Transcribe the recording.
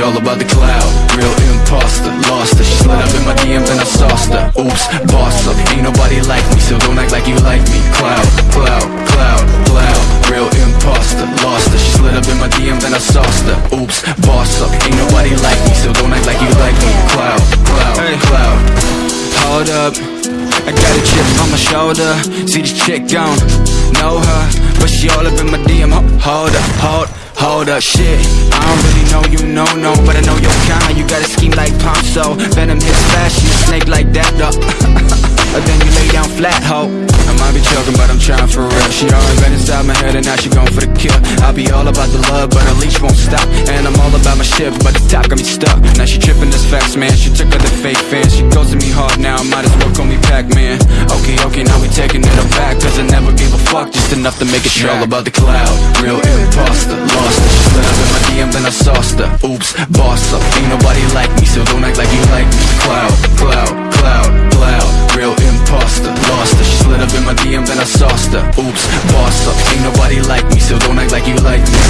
All about the cloud, real imposter Lost her, she slid up in my DMs and I sauced her. Oops, boss up, ain't nobody like me So don't act like you like me. Cloud, cloud, cloud, cloud Real imposter, lost her. She slid up in my DMs and I sauced her. Oops, boss up, ain't nobody like me So don't act like you like me. Cloud, cloud, hey. cloud Hold up. I got a chip on my shoulder. See this chick gone, know her But she all up in my DM Hold up, hold Hold up, shit, I don't really know you, no, no palm so Venom hits fast, you snake like that though. Then you lay down flat, ho. I might be choking, but I'm trying for real. She already been inside my head and now she going for the kill. I'll be all about the love, but her leash won't stop. And I'm all about my shit, but the top got me stuck. Now she tripping this fast, man. She took out the fake fans. She goes to me hard now, I might as well call me Pac-Man. Okay, okay, now we taking it back Cause I never gave a fuck, just enough to make it track All about the cloud, real imposter Lost her, she slid up in my DM and I sauced her. Oops, boss up, ain't nobody Saucer, Oops, boss up. Ain't nobody like me, so don't act like you like me.